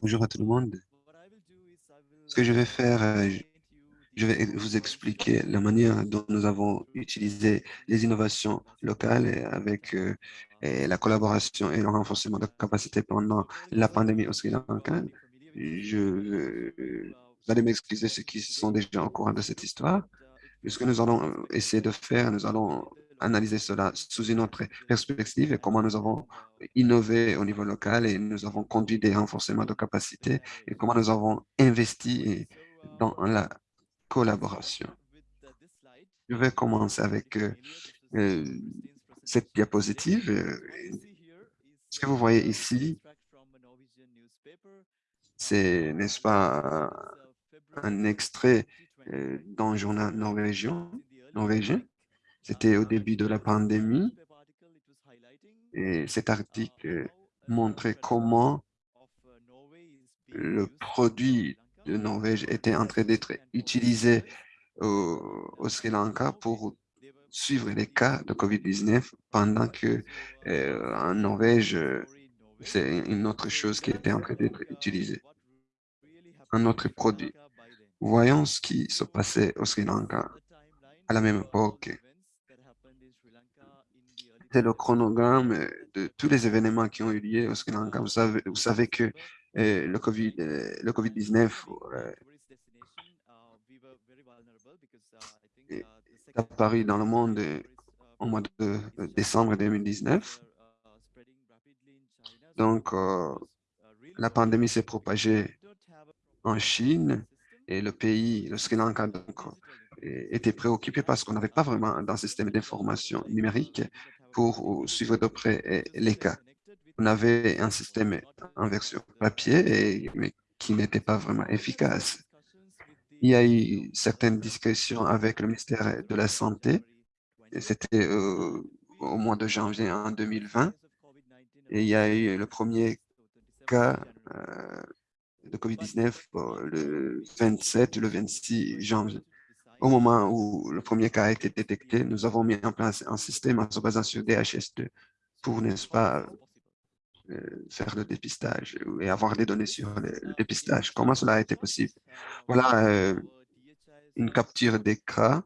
Bonjour à tout le monde. Ce que je vais faire, euh, je vais vous expliquer la manière dont nous avons utilisé les innovations locales avec euh, et la collaboration et le renforcement de capacités pendant la pandémie au Sri Lanka. Je, euh, vous allez m'excuser ceux qui sont déjà au courant de cette histoire. ce que nous allons essayer de faire, nous allons analyser cela sous une autre perspective et comment nous avons innové au niveau local et nous avons conduit des renforcements de capacité et comment nous avons investi dans la collaboration. Je vais commencer avec euh, euh, cette diapositive. Ce que vous voyez ici, c'est, n'est-ce pas, un extrait euh, d'un journal norvégien c'était au début de la pandémie. Et cet article montrait comment le produit de Norvège était en train d'être utilisé au, Sri Lanka pour suivre les cas de COVID-19 pendant que euh, en Norvège, c'est une autre chose qui était en train d'être utilisée, un autre produit. Voyons ce qui se passait au Sri Lanka à la même époque le chronogramme euh, de tous les événements qui ont eu lieu au Sri Lanka. Vous savez, que euh, le COVID, euh, le COVID-19 est apparu dans le monde au mois de décembre 2019. Donc, la pandémie s'est propagée en Chine et le pays, le Sri Lanka, donc, était préoccupé parce qu'on n'avait pas vraiment un système d'information numérique pour suivre de près les cas. On avait un système en version papier, mais qui n'était pas vraiment efficace. Il y a eu certaines discussions avec le ministère de la Santé. C'était euh, au mois de janvier en 2020. Et il y a eu le premier cas euh, de COVID-19 le 27 le 26 janvier. Au moment où le premier cas a été détecté, nous avons mis en place un système en se basant sur DHS2 pour, n'est-ce pas, euh, faire le dépistage et avoir des données sur le, dépistage. Comment cela a été possible? Voilà euh, une capture d'écran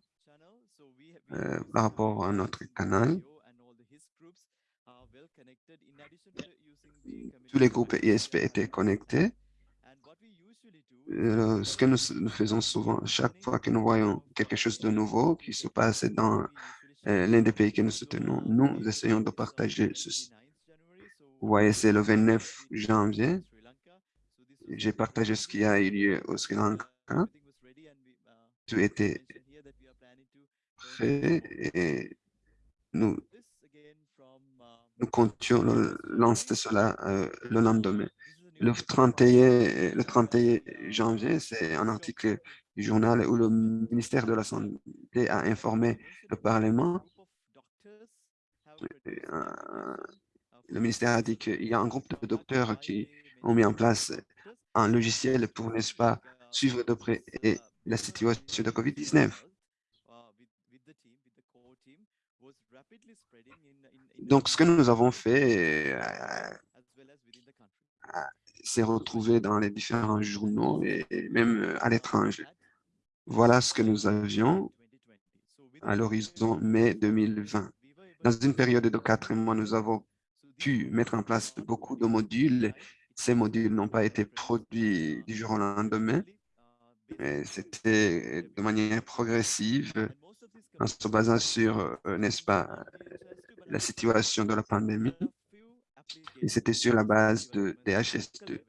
euh, par rapport à notre canal. Tous les groupes ISP étaient connectés ce que nous, faisons souvent, chaque fois que nous voyons quelque chose de nouveau qui se passe dans euh, l'un des pays que nous soutenons, nous essayons de partager ceci. Vous voyez, c'est le 29 janvier. J'ai partagé ce qui a eu lieu au Sri Lanka. Tout était prêt et nous, nous comptions lancer cela euh, le lendemain. Le 31, le 31 janvier, c'est un article du journal où le ministère de la Santé a informé le Parlement. Euh, le ministère a dit qu'il y a un groupe de docteurs qui ont mis en place un logiciel pour, n'est-ce pas, suivre de près la situation de COVID-19. Donc, ce que nous avons fait euh, s'est retrouvé dans les différents journaux et même euh, à l'étranger. Voilà ce que nous avions à l'horizon mai 2020. Dans une période de quatre mois, nous avons pu mettre en place beaucoup de modules. Ces modules n'ont pas été produits du jour au lendemain. C'était de manière progressive en se basant sur, euh, n'est-ce pas, la situation de la pandémie et c'était sur la base de DHS2.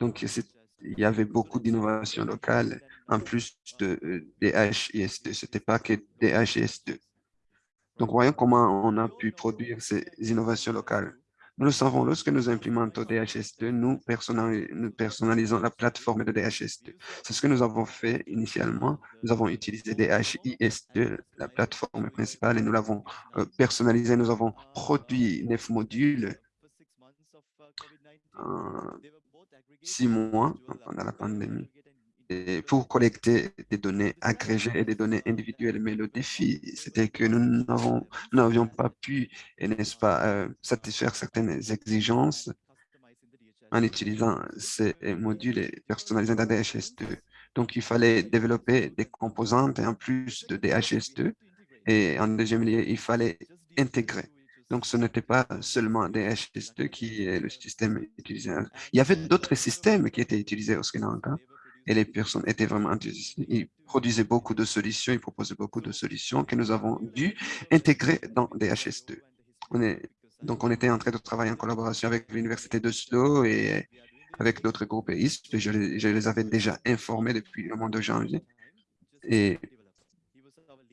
Donc, il y avait beaucoup d'innovations locales en plus de euh, DHIS2. Ce n'était pas que DHIS2. Donc, voyons comment on a pu produire ces innovations locales. Nous le savons, lorsque nous implémentons DHS2, nous, personnalisons la plateforme de DHS2. C'est ce que nous avons fait initialement. Nous avons utilisé DHIS2, la plateforme principale, et nous l'avons euh, personnalisé. Nous avons produit neuf modules six mois pendant la pandémie pour collecter des données agrégées et des données individuelles. Mais le défi, c'était que nous n'avions pas pu, n'est-ce pas, euh, satisfaire certaines exigences en utilisant ces modules personnalisés d'ADHS2. Donc, il fallait développer des composantes en plus de DHS2. Et en deuxième lieu, il fallait intégrer. Donc, ce n'était pas seulement DHS2 qui est le système utilisé. Il y avait d'autres systèmes qui étaient utilisés au Sri Lanka et les personnes étaient vraiment enthousiastes. Ils produisaient beaucoup de solutions, ils proposaient beaucoup de solutions que nous avons dû intégrer dans DHS2. On est, donc, on était en train de travailler en collaboration avec l'Université d'Oslo et avec d'autres groupes ISP. Je je les avais déjà informés depuis le mois de janvier. Et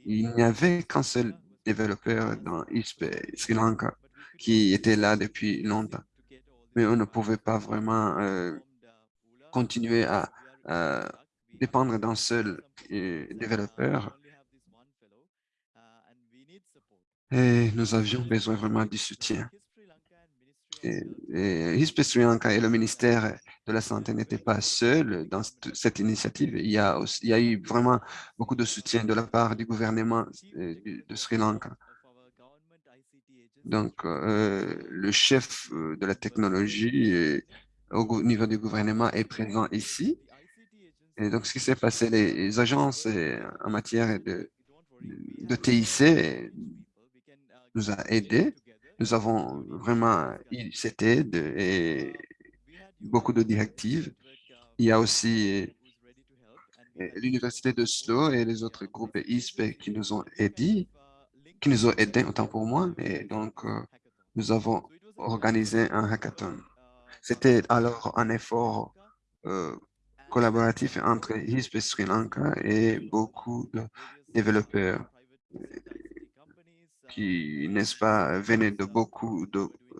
il n'y avait qu'un seul développeur dans ISP Sri Lanka qui était là depuis longtemps. Mais on ne pouvait pas vraiment euh, continuer à, dépendre d'un seul euh, développeur. Et nous avions besoin vraiment du soutien et, Sri Lanka et le ministère de la Santé n'étaient pas seuls dans cette initiative. Il y, a eu vraiment beaucoup de soutien de la part du gouvernement euh, de Sri Lanka. Donc, euh, le chef euh, de la technologie au niveau du gouvernement est présent ici. Et donc, ce qui s'est passé, les, agences en matière de, de TIC nous a aidés nous avons vraiment cette aide et beaucoup de directives. Il y a aussi euh, l'Université de Slow et les autres groupes ISP qui nous ont aidés, qui nous ont aidés autant pour moi. Et donc, euh, nous avons organisé un hackathon. C'était alors un effort euh, collaboratif entre ISP Sri Lanka et beaucoup de développeurs qui, n'est-ce pas, venaient de beaucoup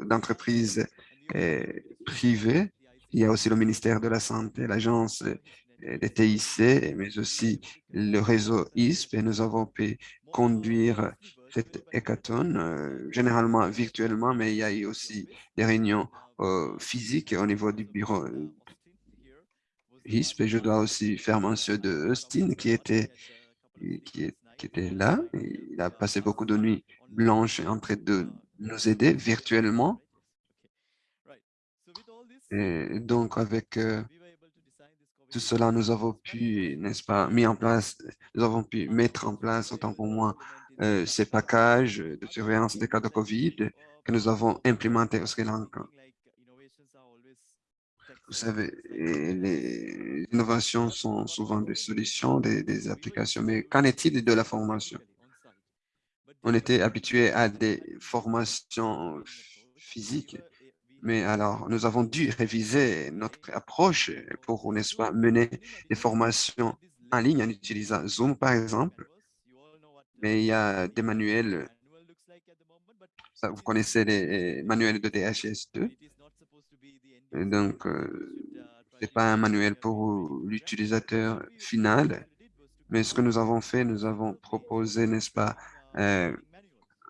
d'entreprises euh, privées. Il y a aussi le ministère de la Santé, l'agence euh, des TIC, mais aussi le réseau ISP. Et nous avons pu conduire cette hackathon, euh, généralement virtuellement, mais il y a eu aussi des réunions physiques au niveau du bureau ISP. Et je dois aussi faire mention de Austin, qui était, qui qui était là. Il a passé beaucoup de nuits blanches en train de nous aider virtuellement. Et donc, avec euh, tout cela, nous avons pu, n'est-ce pas, mis en place, nous avons pu mettre en place, autant pour moi, euh, ces packages de surveillance des cas de COVID que nous avons implémentés au Sri Lanka. Vous savez, les innovations sont souvent des solutions, des, applications, mais qu'en est-il de la formation? On était habitué à des formations physiques, mais alors nous avons dû réviser notre approche pour, n'est-ce pas, mener des formations en ligne en utilisant Zoom, par exemple. Mais il y a des manuels, vous connaissez les manuels de DHS2, donc, euh, ce n'est pas un manuel pour l'utilisateur final, mais ce que nous avons fait, nous avons proposé, n'est-ce pas, euh,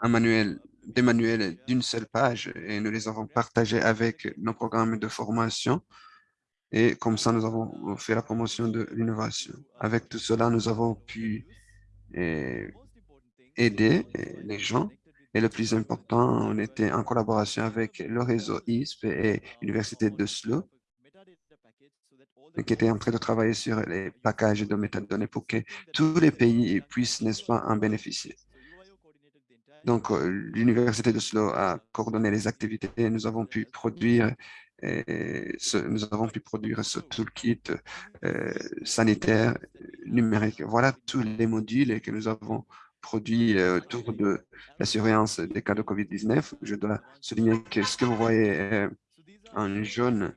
un manuel, des manuels d'une seule page et nous les avons partagés avec nos programmes de formation. Et comme ça, nous avons fait la promotion de l'innovation. Avec tout cela, nous avons pu euh, aider les gens et le plus important, on était en collaboration avec le réseau ISP et l'Université d'Oslo, qui était en train de travailler sur les packages de métadonnées pour que tous les pays puissent, n'est-ce pas, en bénéficier. Donc, euh, l'Université d'Oslo a coordonné les activités nous avons pu produire ce, nous avons pu produire ce toolkit euh, sanitaire numérique. Voilà tous les modules que nous avons produit euh, autour de la surveillance des cas de COVID-19. Je dois souligner que ce que vous voyez euh, en jaune,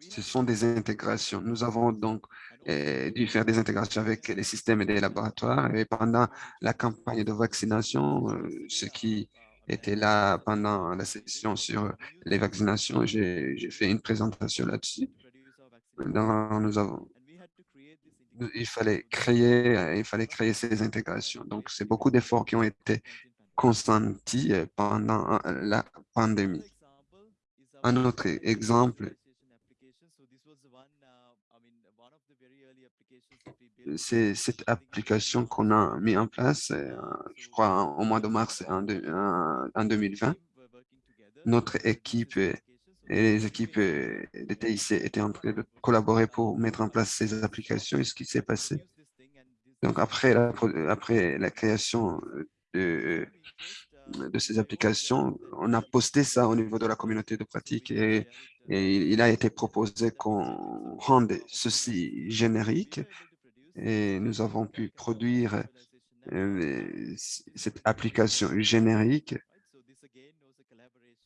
ce sont des intégrations. Nous avons donc euh, dû faire des intégrations avec les systèmes des laboratoires et pendant la campagne de vaccination, ce qui était là pendant la session sur les vaccinations, j'ai fait une présentation là-dessus. Nous avons il fallait créer, euh, il fallait créer ces intégrations. Donc, c'est beaucoup d'efforts qui ont été consentis euh, pendant euh, la pandémie. Un autre exemple, c'est cette application qu'on a mis en place, je crois, au mois de mars en, 2020. Notre équipe et les équipes euh, de TIC étaient en train de collaborer pour mettre en place ces applications. Et ce qui s'est passé, donc après la, création de, de ces applications, on a posté ça au niveau de la communauté de pratique et, il a été proposé qu'on rende ceci générique et nous avons pu produire euh, cette application générique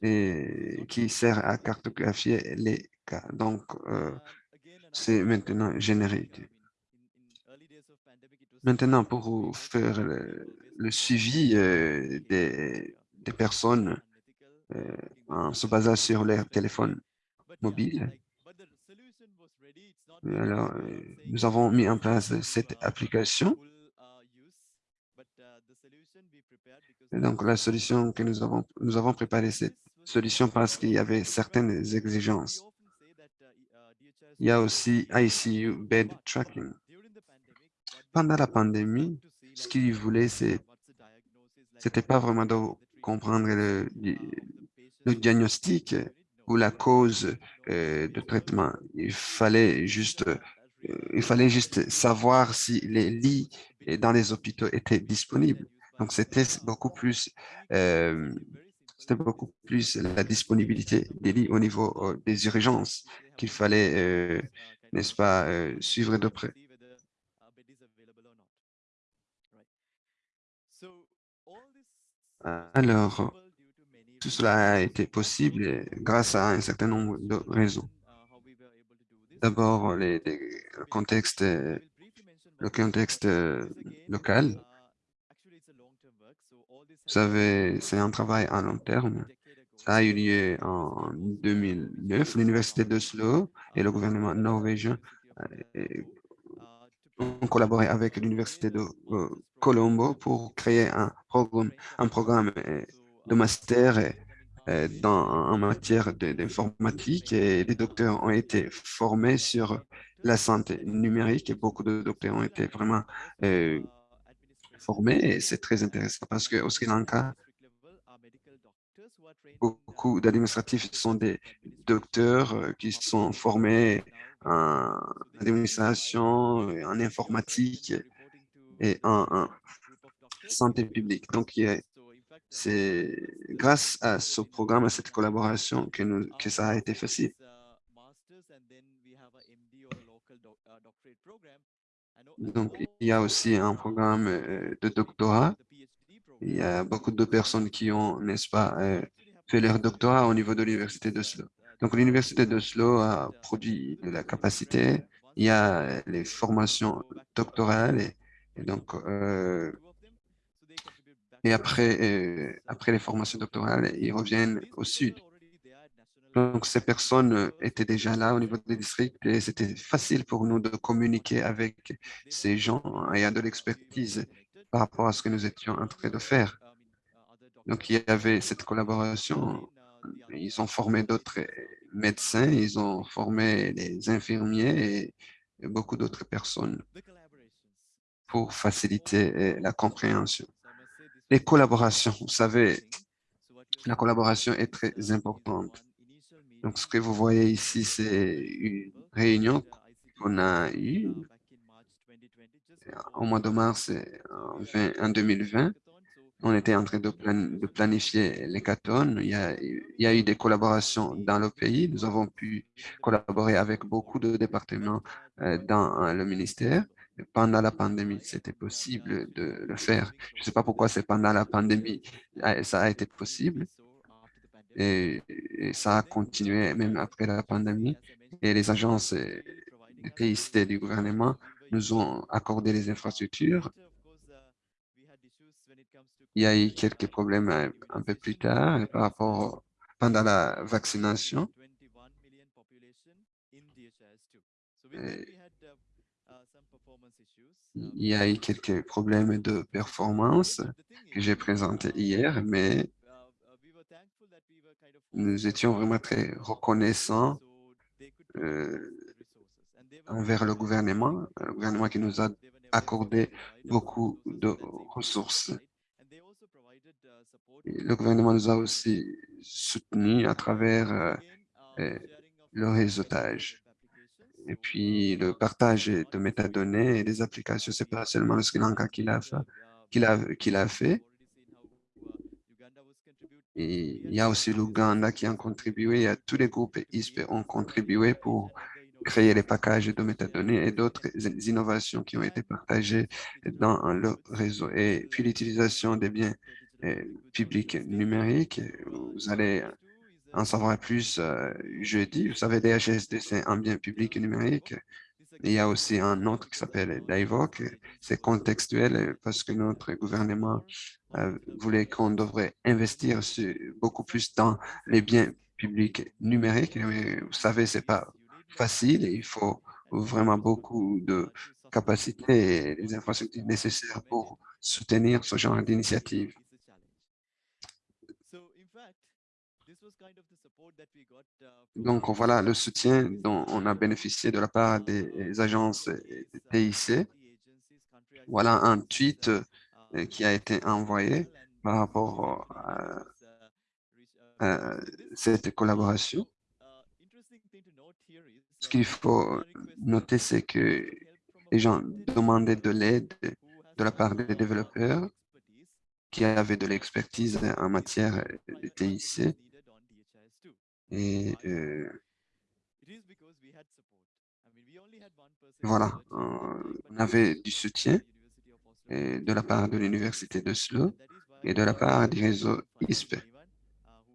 et qui sert à cartographier les cas. Donc, euh, c'est maintenant générique. Maintenant, pour faire le, suivi euh, des, des, personnes en se basant sur leur téléphone mobile, alors, nous avons mis en place cette application donc, la solution que nous avons, nous avons préparé cette solution parce qu'il y avait certaines exigences. Il y a aussi ICU Bed Tracking. Pendant la pandémie, ce qu'ils voulaient, c'était pas vraiment de comprendre le, diagnostic ou la cause euh, de traitement. Il fallait juste il fallait juste savoir si les lits dans les hôpitaux étaient disponibles. Donc, c'était beaucoup plus, euh, c'était beaucoup plus la disponibilité des lits au niveau euh, des urgences qu'il fallait, euh, n'est-ce pas, suivre de près. Alors, tout cela a été possible grâce à un certain nombre de raisons. D'abord, le contexte, contexte local. Vous savez, c'est un travail à long terme. Ça a eu lieu en 2009. L'Université d'Oslo et le gouvernement norvégien euh, ont collaboré avec l'Université de euh, Colombo pour créer un programme, euh, de master en matière d'informatique et les docteurs ont été formés sur la santé numérique et beaucoup de docteurs ont été vraiment euh, formés et c'est très intéressant parce qu'au Sri Lanka, beaucoup d'administratifs sont des docteurs euh, qui sont formés en administration, en informatique et en, santé publique. Donc, il c'est grâce à ce programme, à cette collaboration que, nous, que ça a été facile. Donc, il y a aussi un programme euh, de doctorat. Il y a beaucoup de personnes qui ont, n'est-ce pas, euh, fait leur doctorat au niveau de l'Université d'Oslo. Donc, l'Université d'Oslo a produit de la capacité. Il y a les formations doctorales et, donc, euh, et après, euh, après les formations doctorales, ils reviennent au sud. Donc, ces personnes étaient déjà là au niveau des districts et c'était facile pour nous de communiquer avec ces gens ayant de l'expertise par rapport à ce que nous étions en train de faire. Donc, il y avait cette collaboration. Ils ont formé d'autres médecins, ils ont formé les infirmiers et beaucoup d'autres personnes pour faciliter euh, la compréhension. Les collaborations, vous savez, la collaboration est très importante. Donc, ce que vous voyez ici, c'est une réunion qu'on a eue au mois de mars en 2020. On était en train de, planifier a, il y a eu des collaborations dans le pays. Nous avons pu collaborer avec beaucoup de départements euh, dans le ministère pendant la pandémie, c'était possible de le faire. Je ne sais pas pourquoi c'est pendant la pandémie, ah, ça a été possible. Et, ça a continué même après la pandémie. Et les agences de TIC du gouvernement nous ont accordé les infrastructures. Il y a eu quelques problèmes un, peu plus tard par rapport pendant la vaccination. Il y a eu quelques problèmes de performance que j'ai présentés hier, mais nous étions vraiment très reconnaissants euh, envers le gouvernement, le gouvernement qui nous a accordé beaucoup de ressources. le gouvernement nous a aussi soutenus à travers euh, le réseautage. Et puis, le partage de métadonnées et des applications, c'est pas seulement le Sri Lanka qui l'a fait, il y a aussi l'Ouganda qui a contribué, a tous les groupes ISP ont contribué pour créer les packages de métadonnées et d'autres innovations qui ont été partagées dans le réseau. Et puis l'utilisation des biens euh, publics numériques, vous allez en savoir plus euh, jeudi. Vous savez, DHSD, c'est un bien public numérique. Il y a aussi un autre qui s'appelle DIVOC. C'est contextuel parce que notre gouvernement euh, voulait qu'on devrait investir beaucoup plus dans les biens publics numériques. vous savez, c'est pas facile il faut vraiment beaucoup de capacités et les infrastructures nécessaires pour soutenir ce genre d'initiative. Donc, voilà le soutien dont on a bénéficié de la part des agences TIC. Voilà un tweet euh, qui a été envoyé par rapport à cette collaboration. Ce qu'il faut noter, c'est que les gens demandaient de l'aide de la part des développeurs qui avaient de l'expertise en matière de TIC. Et euh, voilà, on avait du soutien de la part de l'Université de Slo et de la part du réseau ISP.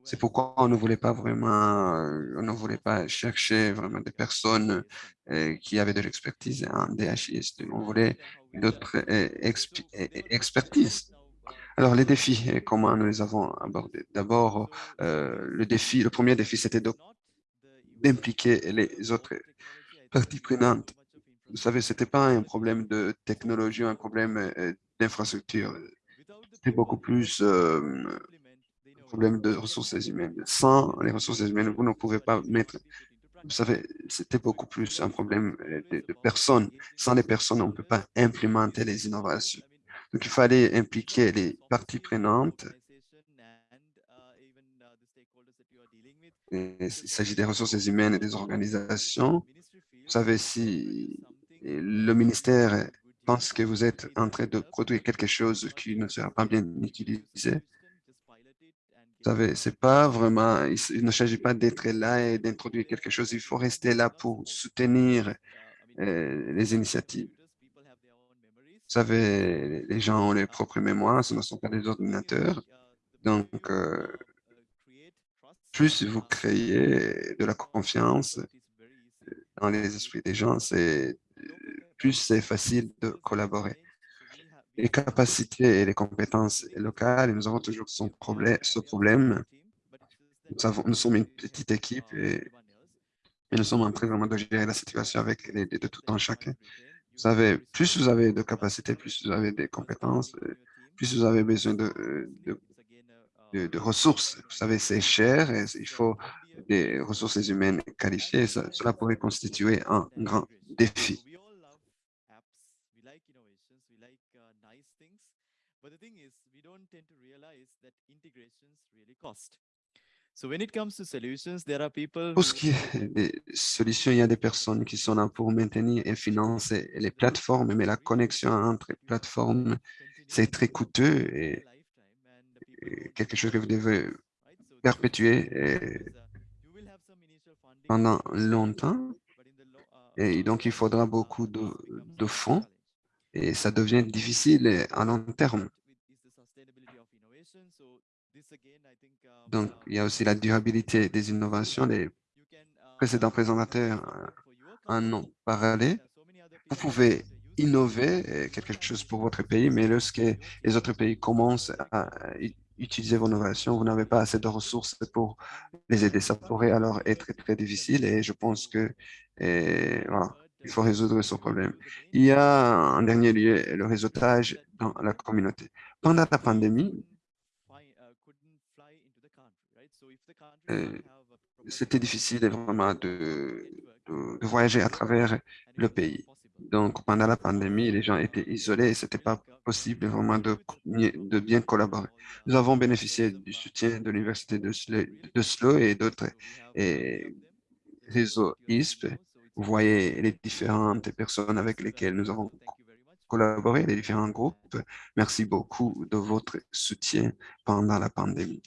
C'est pourquoi on ne voulait pas vraiment, euh, on ne voulait pas chercher vraiment des personnes euh, qui avaient de l'expertise en DHIS. On voulait d'autres euh, expertises. Alors, les défis, comment nous les avons abordés D'abord, le défi, le premier défi, c'était d'impliquer les autres parties prenantes. Vous savez, ce n'était pas un problème de technologie, un problème d'infrastructure. C'était beaucoup plus problème de ressources humaines. Sans les ressources humaines, vous ne pouvez pas mettre... Vous savez, c'était beaucoup plus un problème euh, de, personnes. Sans les personnes, on ne peut pas implémenter les innovations. Donc, il fallait impliquer les parties prenantes. il s'agit des ressources humaines et des organisations. Vous savez, si le ministère pense que vous êtes en train de produire quelque chose qui ne sera pas bien utilisé, vous savez, c'est pas vraiment, il ne s'agit pas d'être là et d'introduire quelque chose. Il faut rester là pour soutenir euh, les initiatives. Vous savez, les gens ont leurs propres mémoires, ce ne sont pas des ordinateurs. Donc, euh, plus vous créez de la confiance dans les esprits des gens, c'est plus c'est facile de collaborer les capacités et les compétences locales, nous avons toujours ce problème. Nous, sommes une petite équipe et, nous sommes en train de gérer la situation avec les, de tout en chacun. Vous savez, plus vous avez de capacités, plus vous avez des compétences, plus vous avez besoin de, de, de, ressources. Vous savez, c'est cher et il faut des ressources humaines qualifiées. cela pourrait constituer un grand défi. Pour ce qui est des solutions, il y a des personnes qui sont là pour maintenir et financer les plateformes, mais la connexion entre les plateformes, c'est très coûteux et, quelque chose que vous devez perpétuer pendant longtemps. Et donc, il faudra beaucoup de, de fonds et ça devient difficile à long terme. Donc, il y a aussi la durabilité des innovations. Les précédents présentateurs en ont parlé. Vous pouvez innover quelque chose pour votre pays, mais lorsque les autres pays commencent à utiliser vos innovations, vous n'avez pas assez de ressources pour les aider. Ça pourrait alors être très difficile et je pense que voilà, il faut résoudre ce problème. Il y a en dernier lieu le réseautage dans la communauté. Pendant la pandémie, c'était difficile vraiment de, voyager à travers le pays. Donc, pendant la pandémie, les gens étaient isolés et ce n'était pas possible vraiment de, bien collaborer. Nous avons bénéficié du soutien de l'Université de, Slow et d'autres réseau ISP. Vous voyez les différentes personnes avec lesquelles nous avons collaboré, les différents groupes. Merci beaucoup de votre soutien pendant la pandémie.